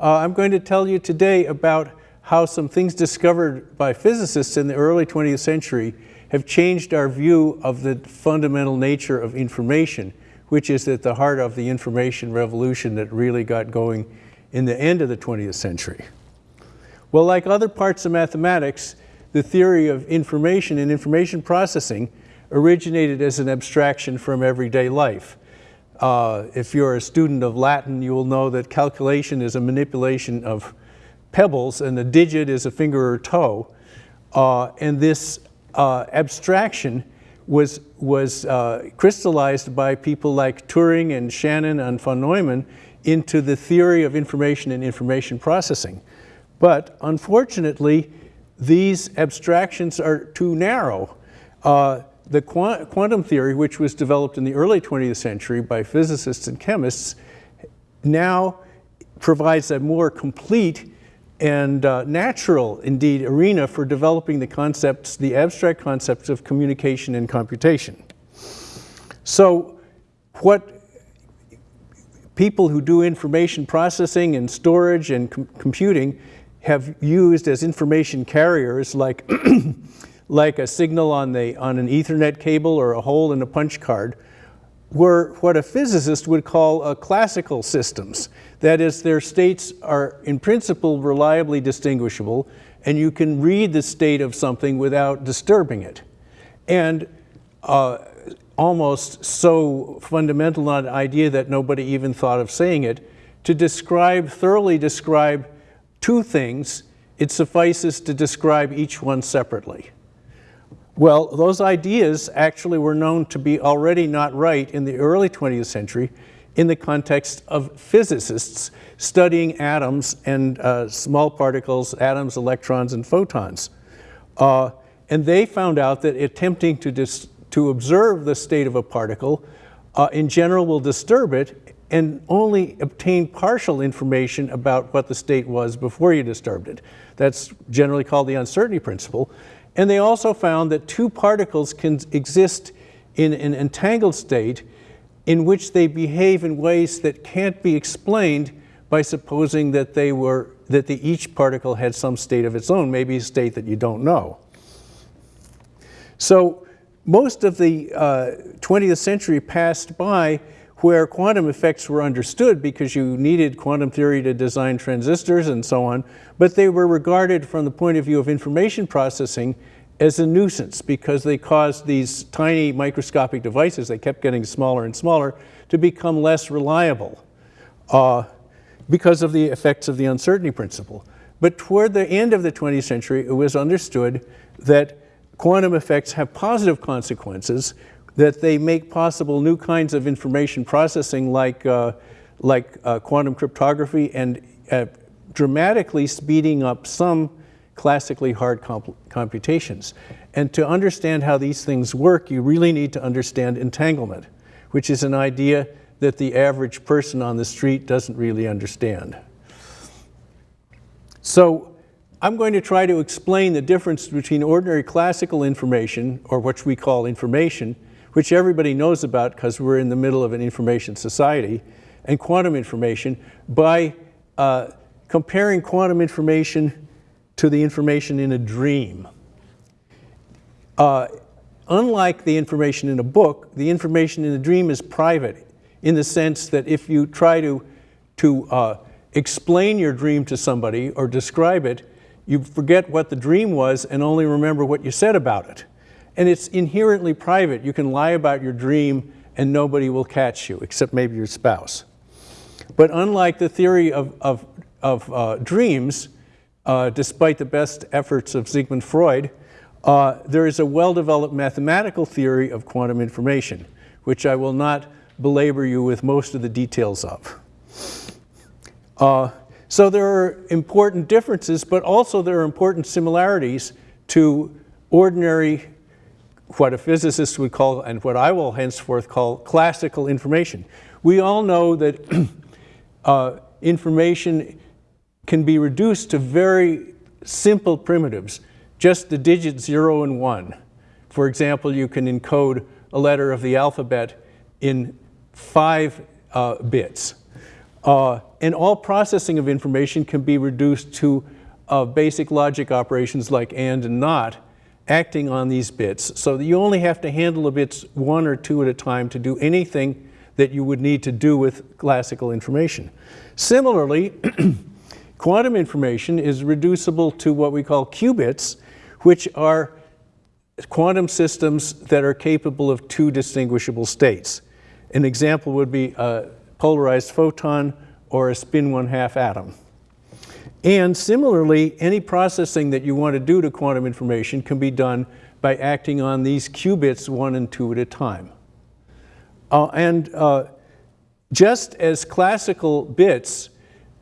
Uh, I'm going to tell you today about how some things discovered by physicists in the early 20th century have changed our view of the fundamental nature of information, which is at the heart of the information revolution that really got going in the end of the 20th century. Well, like other parts of mathematics, the theory of information and information processing originated as an abstraction from everyday life. Uh, if you're a student of Latin, you will know that calculation is a manipulation of pebbles and a digit is a finger or toe. Uh, and this uh, abstraction was, was uh, crystallized by people like Turing and Shannon and von Neumann into the theory of information and information processing. But unfortunately, these abstractions are too narrow. Uh, the quantum theory, which was developed in the early 20th century by physicists and chemists, now provides a more complete and uh, natural, indeed, arena for developing the concepts, the abstract concepts of communication and computation. So what people who do information processing and storage and com computing have used as information carriers like, like a signal on, the, on an ethernet cable or a hole in a punch card were what a physicist would call uh, classical systems. That is, their states are in principle reliably distinguishable and you can read the state of something without disturbing it. And uh, almost so fundamental an idea that nobody even thought of saying it, to describe, thoroughly describe two things, it suffices to describe each one separately. Well, those ideas actually were known to be already not right in the early 20th century in the context of physicists studying atoms and uh, small particles, atoms, electrons, and photons. Uh, and they found out that attempting to, to observe the state of a particle uh, in general will disturb it and only obtain partial information about what the state was before you disturbed it. That's generally called the uncertainty principle. And they also found that two particles can exist in an entangled state in which they behave in ways that can't be explained by supposing that they were that the, each particle had some state of its own, maybe a state that you don't know. So most of the uh, 20th century passed by where quantum effects were understood because you needed quantum theory to design transistors and so on, but they were regarded from the point of view of information processing as a nuisance because they caused these tiny microscopic devices, they kept getting smaller and smaller, to become less reliable uh, because of the effects of the uncertainty principle. But toward the end of the 20th century, it was understood that quantum effects have positive consequences that they make possible new kinds of information processing like, uh, like uh, quantum cryptography and uh, dramatically speeding up some classically hard comp computations. And to understand how these things work, you really need to understand entanglement, which is an idea that the average person on the street doesn't really understand. So I'm going to try to explain the difference between ordinary classical information, or what we call information, which everybody knows about because we're in the middle of an information society, and quantum information by uh, comparing quantum information to the information in a dream. Uh, unlike the information in a book, the information in a dream is private in the sense that if you try to, to uh, explain your dream to somebody or describe it, you forget what the dream was and only remember what you said about it. And it's inherently private. You can lie about your dream and nobody will catch you, except maybe your spouse. But unlike the theory of, of, of uh, dreams, uh, despite the best efforts of Sigmund Freud, uh, there is a well-developed mathematical theory of quantum information, which I will not belabor you with most of the details of. Uh, so there are important differences, but also there are important similarities to ordinary what a physicist would call, and what I will henceforth call, classical information. We all know that uh, information can be reduced to very simple primitives, just the digits zero and one. For example, you can encode a letter of the alphabet in five uh, bits. Uh, and all processing of information can be reduced to uh, basic logic operations like and and not, acting on these bits. So that you only have to handle the bits one or two at a time to do anything that you would need to do with classical information. Similarly, quantum information is reducible to what we call qubits, which are quantum systems that are capable of two distinguishable states. An example would be a polarized photon or a spin one half atom. And similarly, any processing that you want to do to quantum information can be done by acting on these qubits one and two at a time. Uh, and uh, just as classical bits,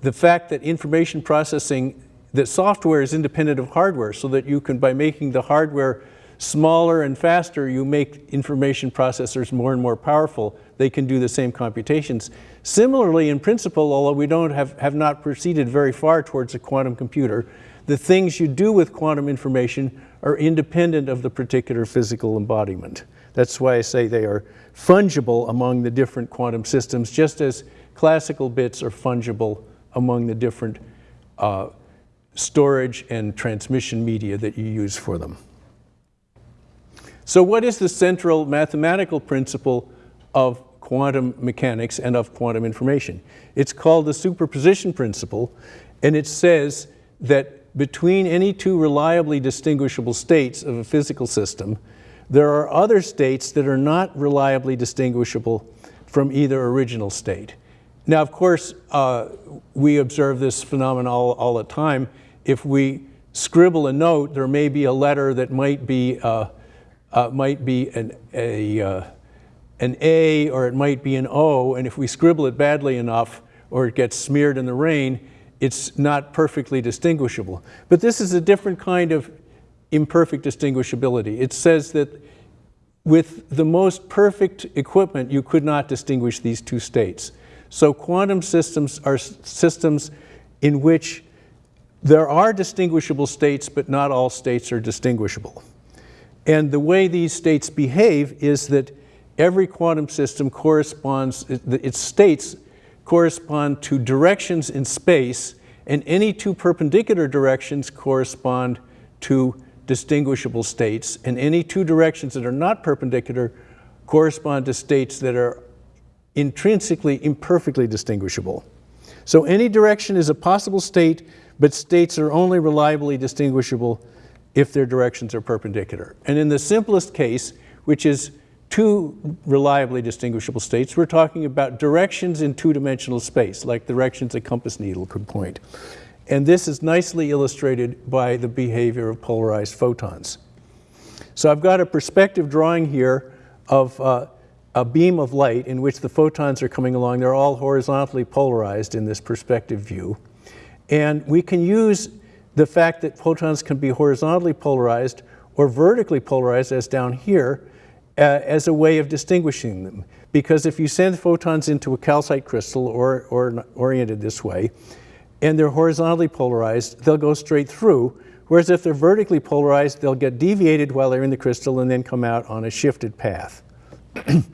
the fact that information processing, that software is independent of hardware so that you can, by making the hardware smaller and faster, you make information processors more and more powerful. They can do the same computations. Similarly, in principle, although we don't have, have not proceeded very far towards a quantum computer, the things you do with quantum information are independent of the particular physical embodiment. That's why I say they are fungible among the different quantum systems, just as classical bits are fungible among the different uh, storage and transmission media that you use for them. So what is the central mathematical principle of quantum mechanics and of quantum information? It's called the superposition principle, and it says that between any two reliably distinguishable states of a physical system, there are other states that are not reliably distinguishable from either original state. Now, of course, uh, we observe this phenomenon all, all, the time. If we scribble a note, there may be a letter that might be uh, uh, might be an, a, uh, an A or it might be an O, and if we scribble it badly enough or it gets smeared in the rain, it's not perfectly distinguishable. But this is a different kind of imperfect distinguishability. It says that with the most perfect equipment, you could not distinguish these two states. So quantum systems are systems in which there are distinguishable states, but not all states are distinguishable. And the way these states behave is that every quantum system corresponds, its states correspond to directions in space, and any two perpendicular directions correspond to distinguishable states, and any two directions that are not perpendicular correspond to states that are intrinsically imperfectly distinguishable. So any direction is a possible state, but states are only reliably distinguishable if their directions are perpendicular. And in the simplest case, which is two reliably distinguishable states, we're talking about directions in two-dimensional space, like directions a compass needle could point. And this is nicely illustrated by the behavior of polarized photons. So I've got a perspective drawing here of uh, a beam of light in which the photons are coming along. They're all horizontally polarized in this perspective view. And we can use the fact that photons can be horizontally polarized or vertically polarized, as down here, uh, as a way of distinguishing them. Because if you send photons into a calcite crystal or, or oriented this way, and they're horizontally polarized, they'll go straight through. Whereas if they're vertically polarized, they'll get deviated while they're in the crystal and then come out on a shifted path. and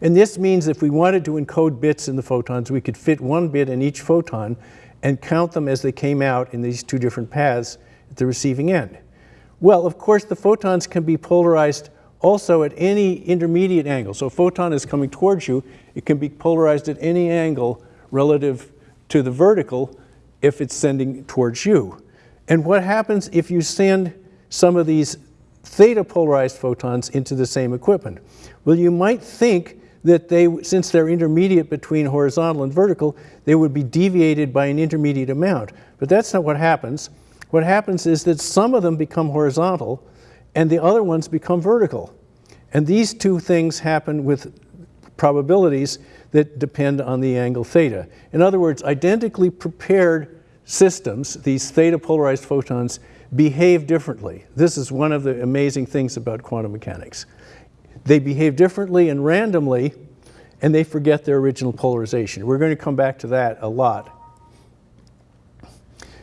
this means if we wanted to encode bits in the photons, we could fit one bit in each photon and count them as they came out in these two different paths at the receiving end. Well, of course, the photons can be polarized also at any intermediate angle. So a photon is coming towards you, it can be polarized at any angle relative to the vertical if it's sending towards you. And what happens if you send some of these theta polarized photons into the same equipment? Well, you might think that they, since they're intermediate between horizontal and vertical, they would be deviated by an intermediate amount. But that's not what happens. What happens is that some of them become horizontal and the other ones become vertical. And these two things happen with probabilities that depend on the angle theta. In other words, identically prepared systems, these theta polarized photons, behave differently. This is one of the amazing things about quantum mechanics. They behave differently and randomly, and they forget their original polarization. We're going to come back to that a lot.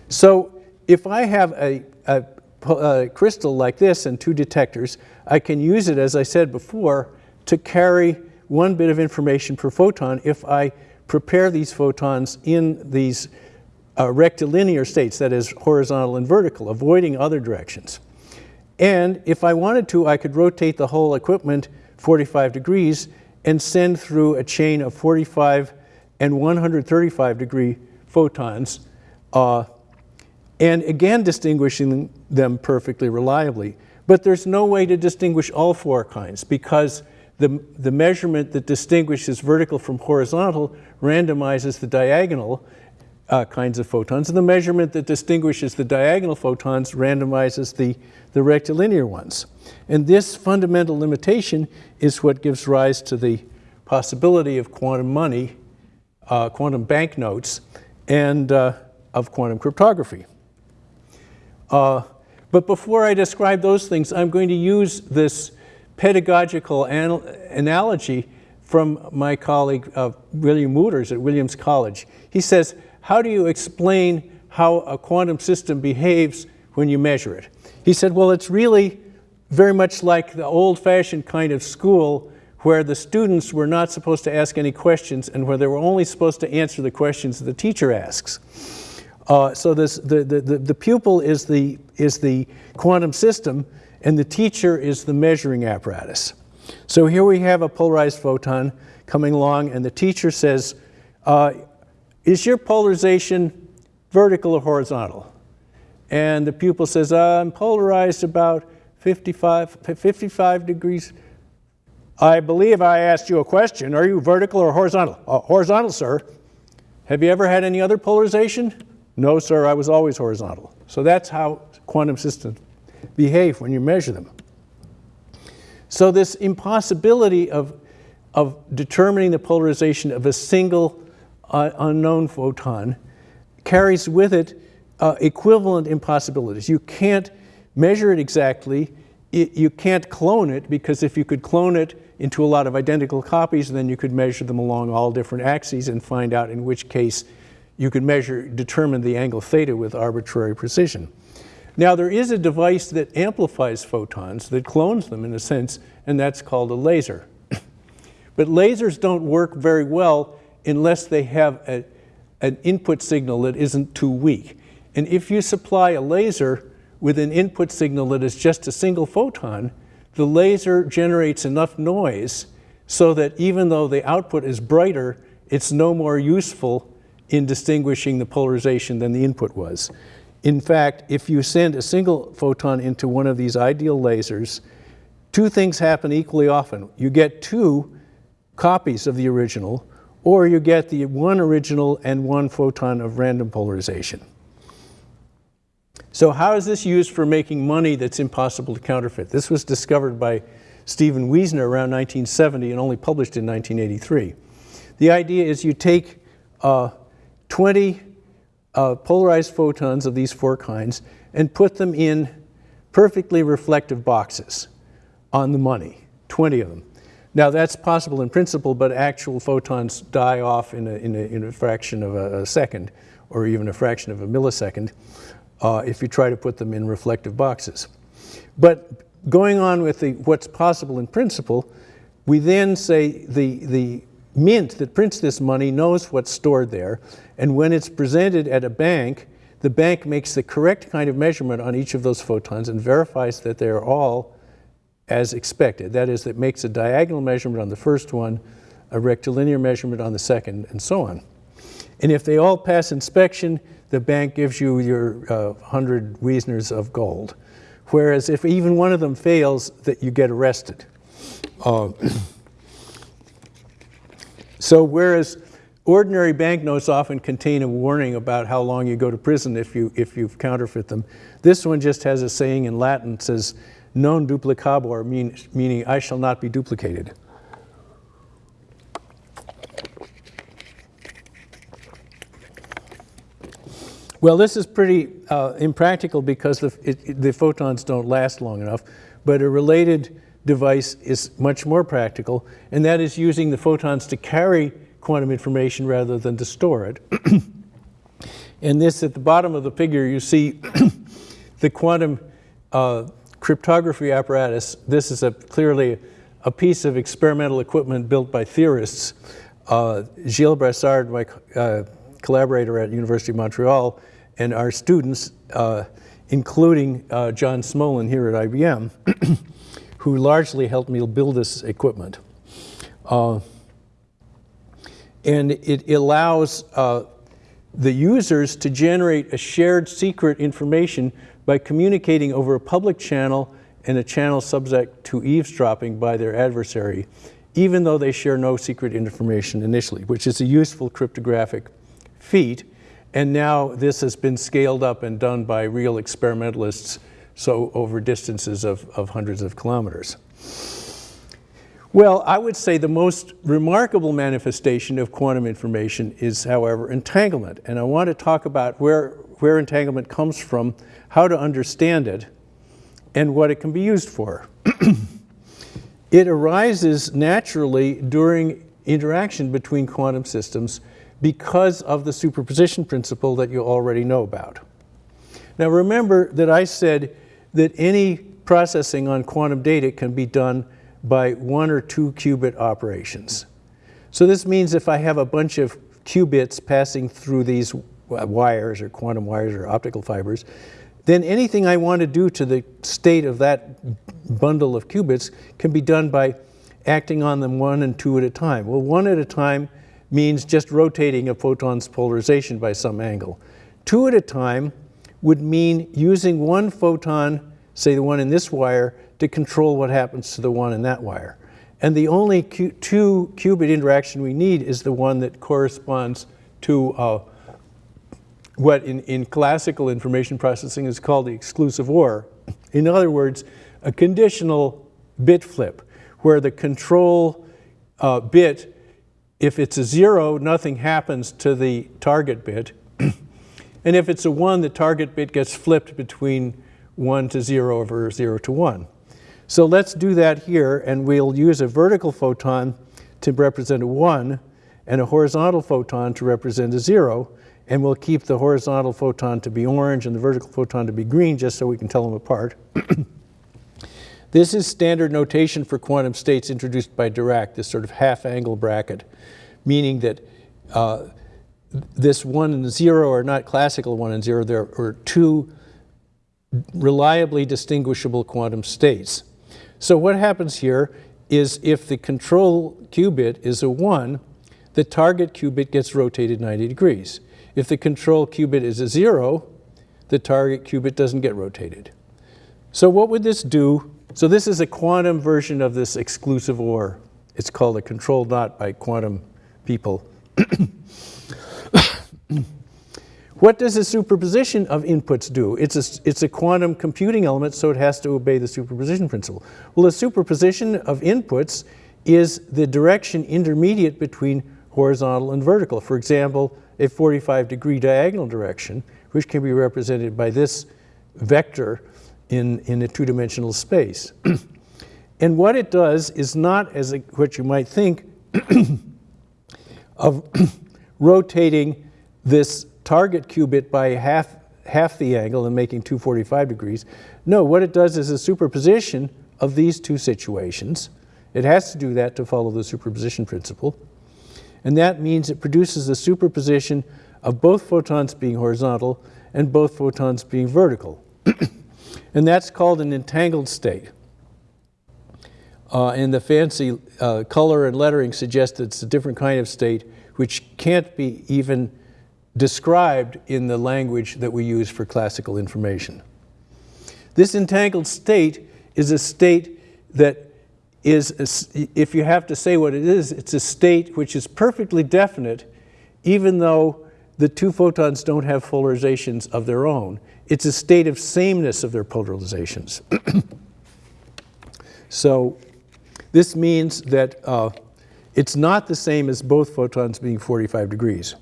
So if I have a, a, a crystal like this and two detectors, I can use it, as I said before, to carry one bit of information per photon if I prepare these photons in these uh, rectilinear states, that is horizontal and vertical, avoiding other directions. And if I wanted to, I could rotate the whole equipment 45 degrees and send through a chain of 45 and 135 degree photons, uh, and again distinguishing them perfectly reliably. But there's no way to distinguish all four kinds because the, the measurement that distinguishes vertical from horizontal randomizes the diagonal uh, kinds of photons, and the measurement that distinguishes the diagonal photons randomizes the, the rectilinear ones. And this fundamental limitation is what gives rise to the possibility of quantum money, uh, quantum banknotes, and uh, of quantum cryptography. Uh, but before I describe those things, I'm going to use this pedagogical anal analogy from my colleague uh, William Wootters at Williams College. He says, how do you explain how a quantum system behaves when you measure it? He said, well, it's really very much like the old-fashioned kind of school where the students were not supposed to ask any questions and where they were only supposed to answer the questions the teacher asks. Uh, so this, the, the, the, pupil is the, is the quantum system and the teacher is the measuring apparatus. So here we have a polarized photon coming along and the teacher says, uh, is your polarization vertical or horizontal? And the pupil says, I'm polarized about 55, 55 degrees. I believe I asked you a question. Are you vertical or horizontal? Uh, horizontal, sir. Have you ever had any other polarization? No, sir, I was always horizontal. So that's how quantum systems behave when you measure them. So this impossibility of, of determining the polarization of a single uh, unknown photon carries with it uh, equivalent impossibilities. You can't measure it exactly. It, you can't clone it because if you could clone it into a lot of identical copies, then you could measure them along all different axes and find out in which case you could measure, determine the angle theta with arbitrary precision. Now there is a device that amplifies photons, that clones them in a sense, and that's called a laser. but lasers don't work very well unless they have a, an input signal that isn't too weak. And if you supply a laser with an input signal that is just a single photon, the laser generates enough noise so that even though the output is brighter, it's no more useful in distinguishing the polarization than the input was. In fact, if you send a single photon into one of these ideal lasers, two things happen equally often. You get two copies of the original, or you get the one original and one photon of random polarization. So how is this used for making money that's impossible to counterfeit? This was discovered by Stephen Wiesner around 1970 and only published in 1983. The idea is you take uh, 20 uh, polarized photons of these four kinds and put them in perfectly reflective boxes on the money, 20 of them. Now that's possible in principle, but actual photons die off in a, in a, in a fraction of a, a, second or even a fraction of a millisecond uh, if you try to put them in reflective boxes. But going on with the, what's possible in principle, we then say the, the mint that prints this money knows what's stored there, and when it's presented at a bank, the bank makes the correct kind of measurement on each of those photons and verifies that they're all as expected. That is, it makes a diagonal measurement on the first one, a rectilinear measurement on the second, and so on. And if they all pass inspection, the bank gives you your uh, 100 Wiesners of gold. Whereas if even one of them fails, that you get arrested. Uh, So whereas ordinary banknotes often contain a warning about how long you go to prison if you, if you counterfeit them, this one just has a saying in Latin that says, non duplicabor, mean, meaning I shall not be duplicated. Well, this is pretty uh, impractical because the, it, the photons don't last long enough, but a related device is much more practical, and that is using the photons to carry quantum information rather than to store it. and this, at the bottom of the figure, you see the quantum uh, cryptography apparatus. This is a, clearly a piece of experimental equipment built by theorists. uh, Gilles Brassard, my uh, collaborator at University of Montreal, and our students, uh, including uh, John Smolin here at IBM, who largely helped me build this equipment. Uh, and it allows uh, the users to generate a shared secret information by communicating over a public channel and a channel subject to eavesdropping by their adversary, even though they share no secret information initially, which is a useful cryptographic feat. And now this has been scaled up and done by real experimentalists, so over distances of, of hundreds of kilometers. Well, I would say the most remarkable manifestation of quantum information is, however, entanglement. And I want to talk about where, where entanglement comes from, how to understand it, and what it can be used for. it arises naturally during interaction between quantum systems because of the superposition principle that you already know about. Now remember that I said that any processing on quantum data can be done by one or two qubit operations. So this means if I have a bunch of qubits passing through these wires or quantum wires or optical fibers, then anything I want to do to the state of that bundle of qubits can be done by acting on them one and two at a time. Well, one at a time means just rotating a photon's polarization by some angle. Two at a time would mean using one photon, say the one in this wire, to control what happens to the one in that wire. And the only two qubit interaction we need is the one that corresponds to uh, what in, in classical information processing is called the exclusive OR. In other words, a conditional bit flip, where the control uh, bit, if it's a zero, nothing happens to the target bit. and if it's a one, the target bit gets flipped between one to zero over zero to one. So let's do that here, and we'll use a vertical photon to represent a 1 and a horizontal photon to represent a 0, and we'll keep the horizontal photon to be orange and the vertical photon to be green just so we can tell them apart. this is standard notation for quantum states introduced by Dirac, this sort of half-angle bracket, meaning that uh, this 1 and 0 are not classical 1 and 0, there are two reliably distinguishable quantum states. So what happens here is if the control qubit is a 1, the target qubit gets rotated 90 degrees. If the control qubit is a 0, the target qubit doesn't get rotated. So what would this do? So this is a quantum version of this exclusive OR. It's called a control NOT by quantum people. What does a superposition of inputs do? It's a, it's a quantum computing element, so it has to obey the superposition principle. Well, a superposition of inputs is the direction intermediate between horizontal and vertical. For example, a 45 degree diagonal direction, which can be represented by this vector in, in a two-dimensional space. and what it does is not as a, what you might think of rotating this target qubit by half, half the angle and making 245 degrees. No, what it does is a superposition of these two situations. It has to do that to follow the superposition principle. And that means it produces a superposition of both photons being horizontal and both photons being vertical. and that's called an entangled state. Uh, and the fancy uh, color and lettering suggests it's a different kind of state which can't be even described in the language that we use for classical information. This entangled state is a state that is, a, if you have to say what it is, it's a state which is perfectly definite even though the two photons don't have polarizations of their own. It's a state of sameness of their polarizations. so this means that uh, it's not the same as both photons being 45 degrees.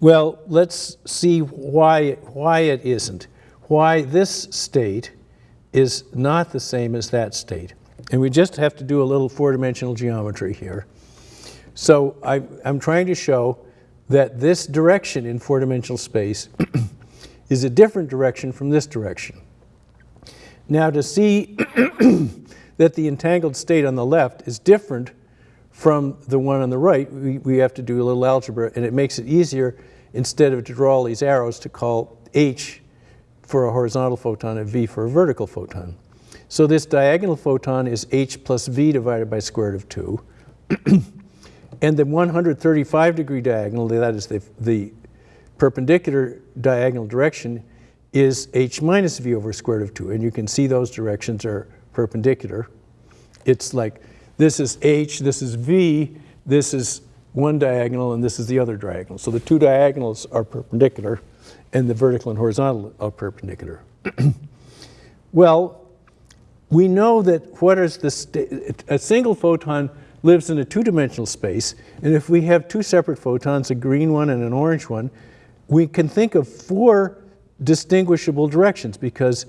Well, let's see why, why it isn't. Why this state is not the same as that state. And we just have to do a little four-dimensional geometry here. So I, am trying to show that this direction in four-dimensional space is a different direction from this direction. Now to see that the entangled state on the left is different from the one on the right, we, we have to do a little algebra, and it makes it easier, instead of to draw all these arrows, to call H for a horizontal photon and V for a vertical photon. So this diagonal photon is H plus V divided by square root of 2. and the 135 degree diagonal, that is the, the perpendicular diagonal direction, is H minus V over square root of 2. And you can see those directions are perpendicular. It's like this is H, this is V, this is one diagonal, and this is the other diagonal. So the two diagonals are perpendicular, and the vertical and horizontal are perpendicular. well, we know that what is the a single photon lives in a two-dimensional space, and if we have two separate photons, a green one and an orange one, we can think of four distinguishable directions because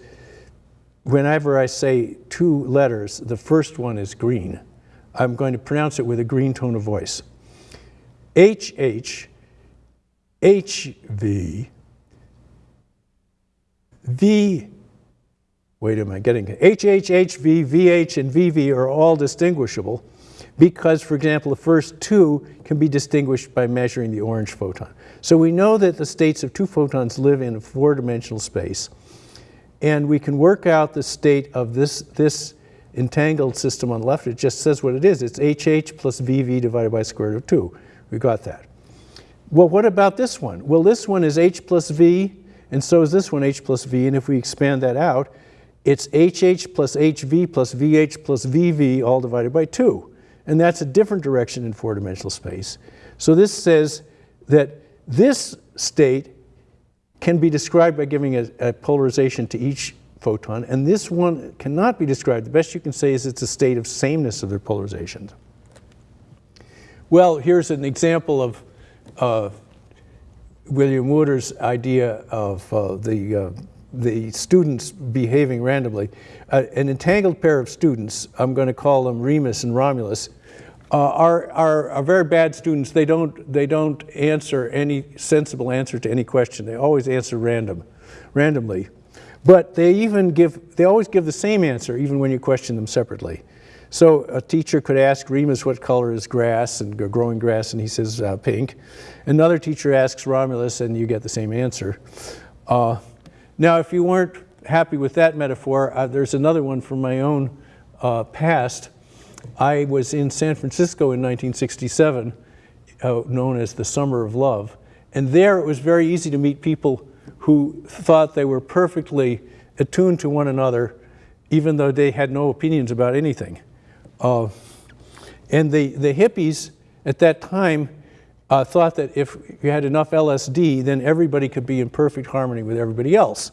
whenever I say two letters, the first one is green. I'm going to pronounce it with a green tone of voice. HH, HV, V wait, am I getting it? HHHV, VH, and VV are all distinguishable because, for example, the first two can be distinguished by measuring the orange photon. So we know that the states of two photons live in a four-dimensional space, and we can work out the state of this, this entangled system on the left. It just says what it is. It's HH plus VV divided by square root of 2. We got that. Well, what about this one? Well, this one is H plus V, and so is this one H plus V, and if we expand that out, it's HH plus HV plus VH plus VV all divided by 2. And that's a different direction in four-dimensional space. So this says that this state can be described by giving a, a, polarization to each photon, and this one cannot be described. The best you can say is it's a state of sameness of their polarizations. Well, here's an example of uh, William Wootters' idea of uh, the uh, the students behaving randomly. Uh, an entangled pair of students, I'm going to call them Remus and Romulus, uh, are, are, are, very bad students. They don't, they don't answer any sensible answer to any question. They always answer random, randomly. But they even give, they always give the same answer even when you question them separately. So a teacher could ask Remus what color is grass and growing grass, and he says uh, pink. Another teacher asks Romulus, and you get the same answer. Uh, now, if you weren't happy with that metaphor, uh, there's another one from my own uh, past. I was in San Francisco in 1967, uh, known as the Summer of Love. And there it was very easy to meet people who thought they were perfectly attuned to one another, even though they had no opinions about anything. Uh, and the, the hippies at that time uh, thought that if you had enough LSD, then everybody could be in perfect harmony with everybody else.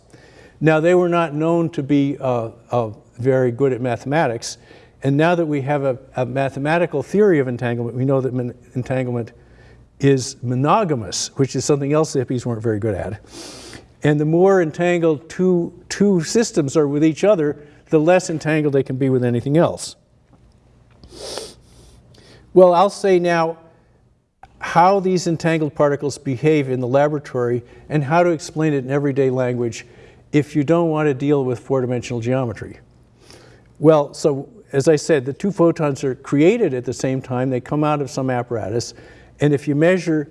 Now, they were not known to be uh, uh, very good at mathematics, and now that we have a, a mathematical theory of entanglement, we know that entanglement is monogamous, which is something else the hippies weren't very good at. And the more entangled two, two systems are with each other, the less entangled they can be with anything else. Well, I'll say now, how these entangled particles behave in the laboratory and how to explain it in everyday language if you don't want to deal with four-dimensional geometry. Well, so as I said, the two photons are created at the same time. They come out of some apparatus. And if you measure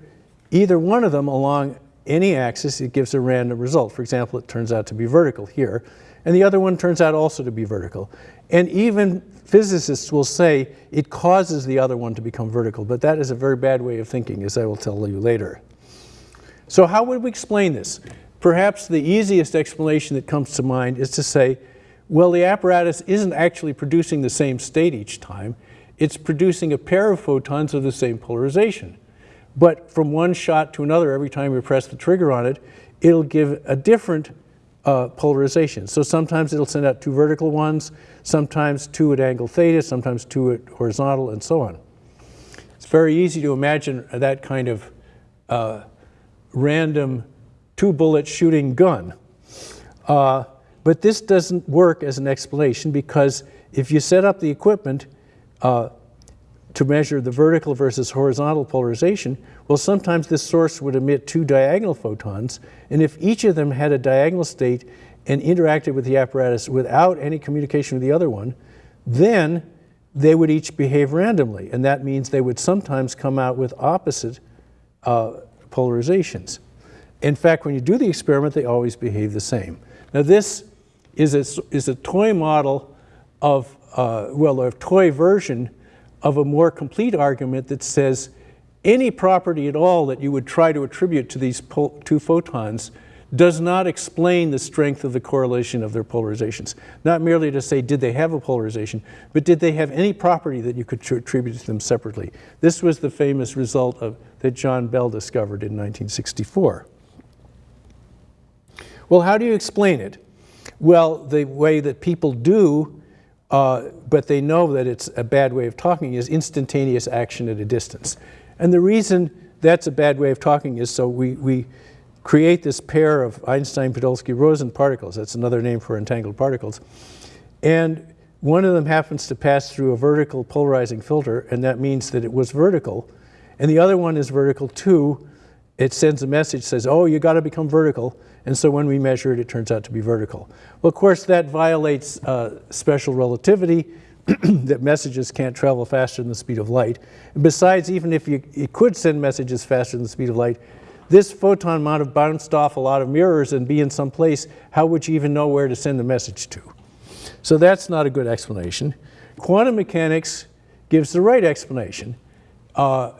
either one of them along any axis, it gives a random result. For example, it turns out to be vertical here. And the other one turns out also to be vertical. And even physicists will say it causes the other one to become vertical, but that is a very bad way of thinking, as I will tell you later. So how would we explain this? Perhaps the easiest explanation that comes to mind is to say, well, the apparatus isn't actually producing the same state each time. It's producing a pair of photons of the same polarization. But from one shot to another, every time you press the trigger on it, it'll give a different uh, polarization. So sometimes it'll send out two vertical ones, sometimes two at angle theta, sometimes two at horizontal, and so on. It's very easy to imagine that kind of uh, random two-bullet shooting gun. Uh, but this doesn't work as an explanation because if you set up the equipment uh, to measure the vertical versus horizontal polarization, well, sometimes this source would emit two diagonal photons, and if each of them had a diagonal state and interacted with the apparatus without any communication with the other one, then they would each behave randomly. And that means they would sometimes come out with opposite uh, polarizations. In fact, when you do the experiment, they always behave the same. Now this is a, is a toy model of, uh, well, a toy version of a more complete argument that says any property at all that you would try to attribute to these two photons does not explain the strength of the correlation of their polarizations. Not merely to say, did they have a polarization, but did they have any property that you could attribute to them separately? This was the famous result of, that John Bell discovered in 1964. Well, how do you explain it? Well, the way that people do, uh, but they know that it's a bad way of talking, is instantaneous action at a distance. And the reason that's a bad way of talking is so we, we create this pair of Einstein, Podolsky, Rosen particles. That's another name for entangled particles. And one of them happens to pass through a vertical polarizing filter, and that means that it was vertical. And the other one is vertical too. It sends a message, says, oh, you got to become vertical. And so when we measure it, it turns out to be vertical. Well, of course, that violates uh, special relativity, that messages can't travel faster than the speed of light. And besides, even if you, you could send messages faster than the speed of light, this photon might have bounced off a lot of mirrors and be in some place. How would you even know where to send the message to? So that's not a good explanation. Quantum mechanics gives the right explanation. Uh,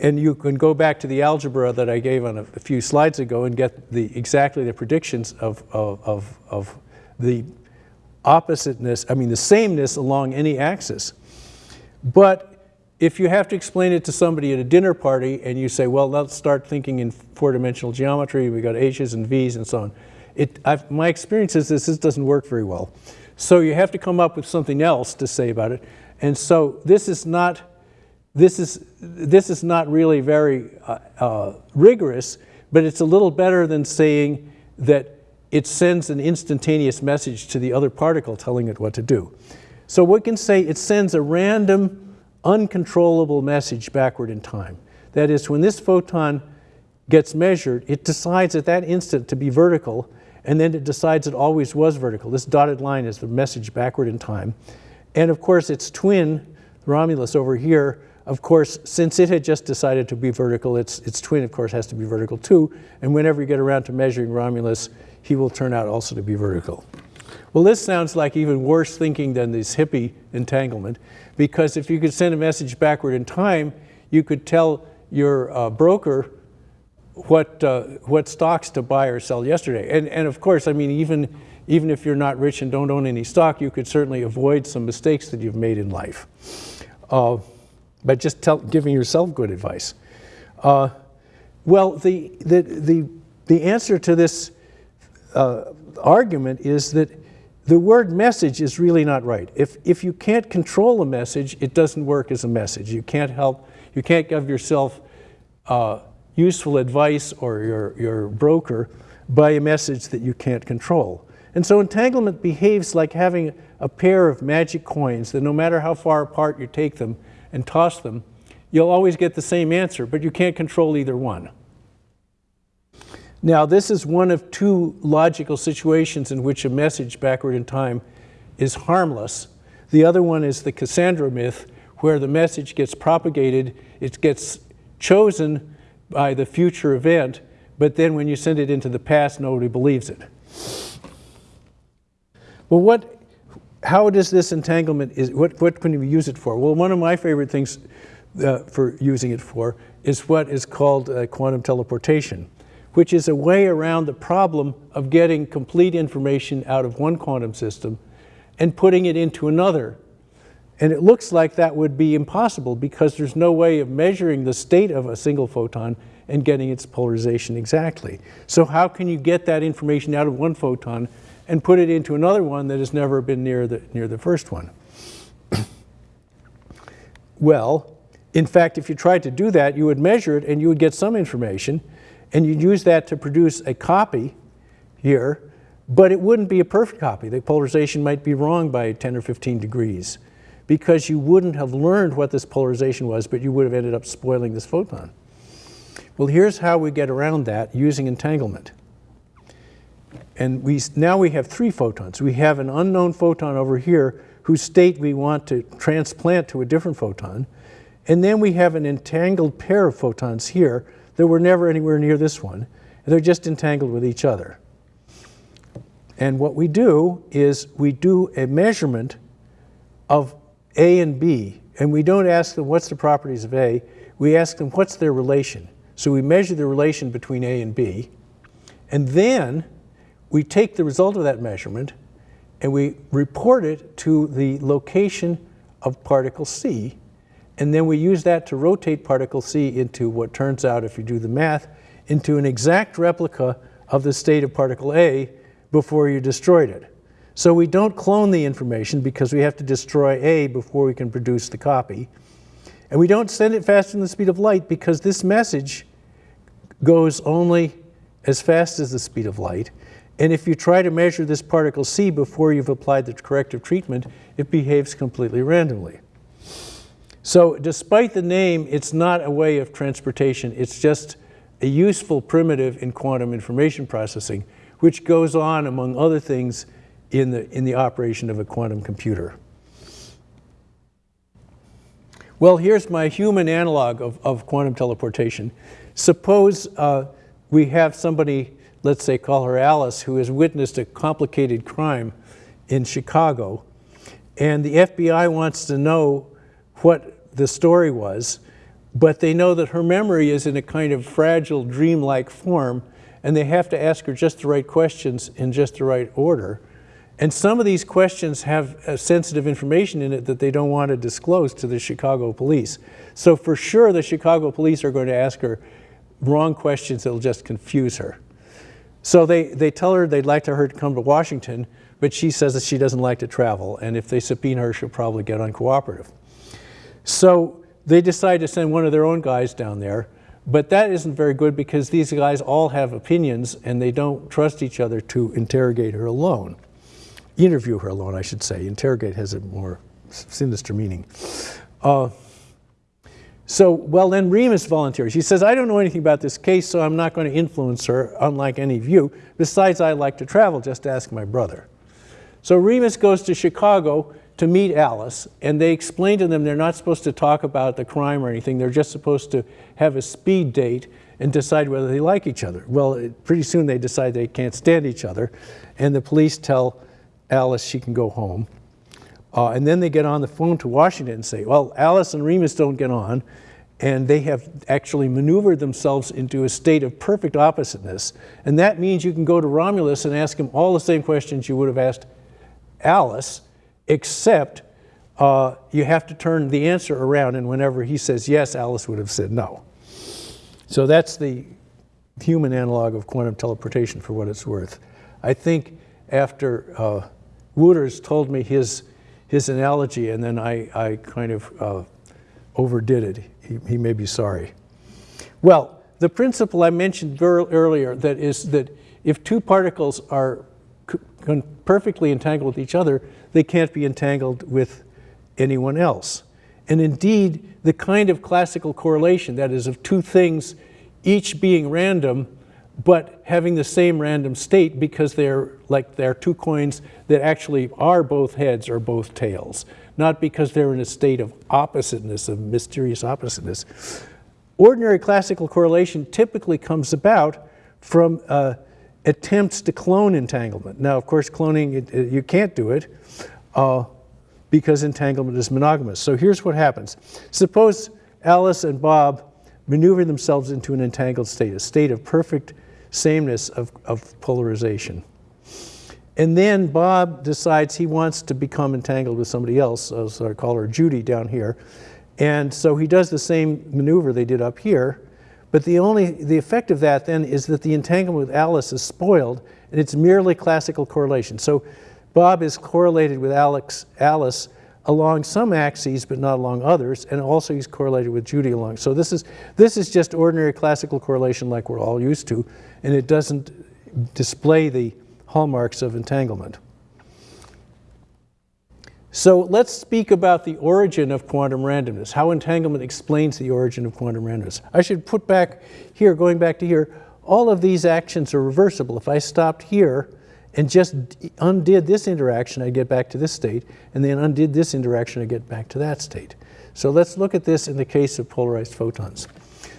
and you can go back to the algebra that I gave on a, a few slides ago and get the, exactly the predictions of, of, of, of the oppositeness, I mean the sameness along any axis. But if you have to explain it to somebody at a dinner party and you say, well, let's start thinking in four-dimensional geometry, we got H's and V's and so on, it, I've, my experience is this, this doesn't work very well. So you have to come up with something else to say about it. And so this is not, this is, this is not really very uh, uh, rigorous, but it's a little better than saying that it sends an instantaneous message to the other particle telling it what to do. So we can say it sends a random, uncontrollable message backward in time. That is, when this photon gets measured, it decides at that instant to be vertical, and then it decides it always was vertical. This dotted line is the message backward in time. And of course, its twin, Romulus over here, of course, since it had just decided to be vertical, its, its twin, of course, has to be vertical too. And whenever you get around to measuring Romulus, he will turn out also to be vertical. Well, this sounds like even worse thinking than this hippie entanglement, because if you could send a message backward in time, you could tell your uh, broker what, uh, what stocks to buy or sell yesterday. And, and of course, I mean, even, even if you're not rich and don't own any stock, you could certainly avoid some mistakes that you've made in life uh, by just tell, giving yourself good advice. Uh, well, the, the, the, the answer to this uh, argument is that the word message is really not right. If, if you can't control a message, it doesn't work as a message. You can't help, you can't give yourself uh, useful advice or your, your broker by a message that you can't control. And so entanglement behaves like having a pair of magic coins that no matter how far apart you take them and toss them, you'll always get the same answer, but you can't control either one. Now, this is one of two logical situations in which a message backward in time is harmless. The other one is the Cassandra myth, where the message gets propagated, it gets chosen by the future event, but then when you send it into the past, nobody believes it. Well, what, how does this entanglement, is, what, what can you use it for? Well, one of my favorite things uh, for using it for is what is called uh, quantum teleportation which is a way around the problem of getting complete information out of one quantum system and putting it into another. And it looks like that would be impossible because there's no way of measuring the state of a single photon and getting its polarization exactly. So how can you get that information out of one photon and put it into another one that has never been near the, near the first one? well, in fact, if you tried to do that, you would measure it and you would get some information, and you'd use that to produce a copy here, but it wouldn't be a perfect copy. The polarization might be wrong by 10 or 15 degrees because you wouldn't have learned what this polarization was, but you would have ended up spoiling this photon. Well, here's how we get around that using entanglement. And we, now we have three photons. We have an unknown photon over here whose state we want to transplant to a different photon. And then we have an entangled pair of photons here that were never anywhere near this one. They're just entangled with each other. And what we do is we do a measurement of A and B. And we don't ask them what's the properties of A. We ask them what's their relation. So we measure the relation between A and B. And then we take the result of that measurement and we report it to the location of particle C. And then we use that to rotate particle C into what turns out, if you do the math, into an exact replica of the state of particle A before you destroyed it. So we don't clone the information because we have to destroy A before we can produce the copy. And we don't send it faster than the speed of light because this message goes only as fast as the speed of light. And if you try to measure this particle C before you've applied the corrective treatment, it behaves completely randomly. So despite the name, it's not a way of transportation. It's just a useful primitive in quantum information processing, which goes on, among other things, in the, in the operation of a quantum computer. Well, here's my human analog of, of quantum teleportation. Suppose uh, we have somebody let's say call her Alice, who has witnessed a complicated crime in Chicago. And the FBI wants to know what the story was, but they know that her memory is in a kind of fragile, dreamlike form, and they have to ask her just the right questions in just the right order. And some of these questions have uh, sensitive information in it that they don't want to disclose to the Chicago police. So for sure, the Chicago police are going to ask her wrong questions that will just confuse her. So they, they tell her they'd like to her to come to Washington, but she says that she doesn't like to travel, and if they subpoena her, she'll probably get uncooperative. So they decide to send one of their own guys down there, but that isn't very good because these guys all have opinions and they don't trust each other to interrogate her alone. Interview her alone, I should say. Interrogate has a more sinister meaning. Uh, so, well, then Remus volunteers. He says, I don't know anything about this case, so I'm not going to influence her, unlike any of you. Besides, I like to travel, just ask my brother. So Remus goes to Chicago to meet Alice, and they explain to them they're not supposed to talk about the crime or anything. They're just supposed to have a speed date and decide whether they like each other. Well, pretty soon they decide they can't stand each other, and the police tell Alice she can go home. Uh, and then they get on the phone to Washington and say, well, Alice and Remus don't get on, and they have actually maneuvered themselves into a state of perfect oppositeness. And that means you can go to Romulus and ask him all the same questions you would have asked Alice, except uh, you have to turn the answer around, and whenever he says yes, Alice would have said no. So that's the human analog of quantum teleportation for what it's worth. I think after uh, Wootters told me his his analogy, and then I, I kind of uh, overdid it. He, he, may be sorry. Well, the principle I mentioned earlier that is that if two particles are perfectly entangled with each other, they can't be entangled with anyone else. And indeed, the kind of classical correlation, that is of two things each being random, but having the same random state because they're like they're two coins that actually are both heads or both tails, not because they're in a state of oppositeness, of mysterious oppositeness. Ordinary classical correlation typically comes about from uh, attempts to clone entanglement. Now, of course, cloning, it, it, you can't do it uh, because entanglement is monogamous. So here's what happens. Suppose Alice and Bob maneuver themselves into an entangled state, a state of perfect sameness of, of polarization. And then Bob decides he wants to become entangled with somebody else, so I call her Judy down here. And so he does the same maneuver they did up here, but the only, the effect of that then is that the entanglement with Alice is spoiled, and it's merely classical correlation. So Bob is correlated with Alex, Alice along some axes, but not along others, and also he's correlated with Judy along. So this is, this is just ordinary classical correlation like we're all used to, and it doesn't display the hallmarks of entanglement. So let's speak about the origin of quantum randomness, how entanglement explains the origin of quantum randomness. I should put back here, going back to here, all of these actions are reversible. If I stopped here and just undid this interaction, I'd get back to this state, and then undid this interaction, I'd get back to that state. So let's look at this in the case of polarized photons.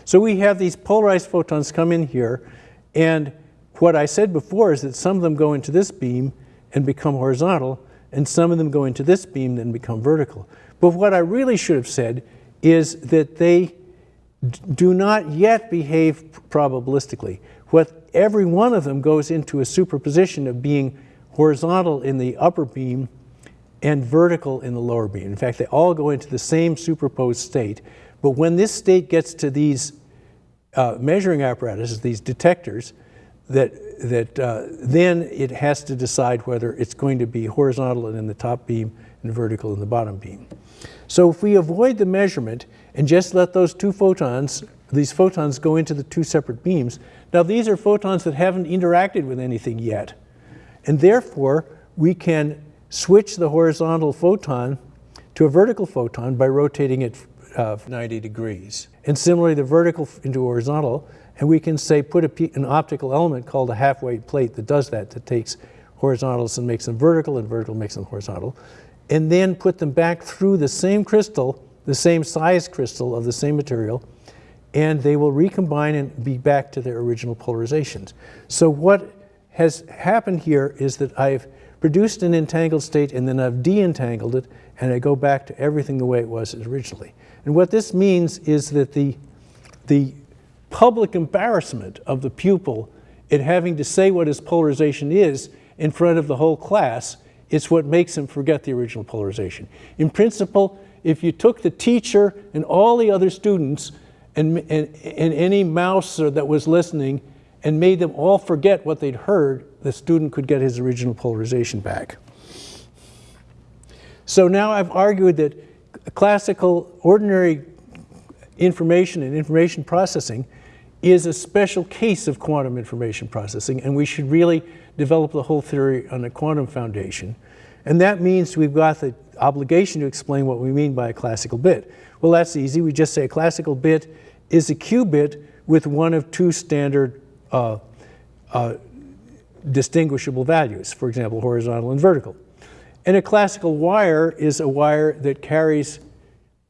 So we have these polarized photons come in here, and what I said before is that some of them go into this beam and become horizontal, and some of them go into this beam and become vertical. But what I really should have said is that they do not yet behave probabilistically. What every one of them goes into a superposition of being horizontal in the upper beam and vertical in the lower beam. In fact, they all go into the same superposed state. But when this state gets to these uh, measuring apparatuses, these detectors, that, that uh, then it has to decide whether it's going to be horizontal in the top beam and vertical in the bottom beam. So if we avoid the measurement and just let those two photons, these photons go into the two separate beams, now these are photons that haven't interacted with anything yet. And therefore, we can switch the horizontal photon to a vertical photon by rotating it uh, 90 degrees. And similarly, the vertical into horizontal, and we can say put a, an optical element called a half-wave plate that does that, that takes horizontals and makes them vertical, and vertical makes them horizontal, and then put them back through the same crystal, the same size crystal of the same material, and they will recombine and be back to their original polarizations. So what has happened here is that I've produced an entangled state and then I've de-entangled it and I go back to everything the way it was originally. And what this means is that the, the public embarrassment of the pupil in having to say what his polarization is in front of the whole class is what makes him forget the original polarization. In principle, if you took the teacher and all the other students and, and, and any mouse that was listening and made them all forget what they'd heard, the student could get his original polarization back. So now I've argued that classical, ordinary information and information processing is a special case of quantum information processing, and we should really develop the whole theory on a quantum foundation. And that means we've got the obligation to explain what we mean by a classical bit. Well, that's easy. We just say a classical bit is a qubit with one of two standard uh, uh, distinguishable values, for example, horizontal and vertical. And a classical wire is a wire that carries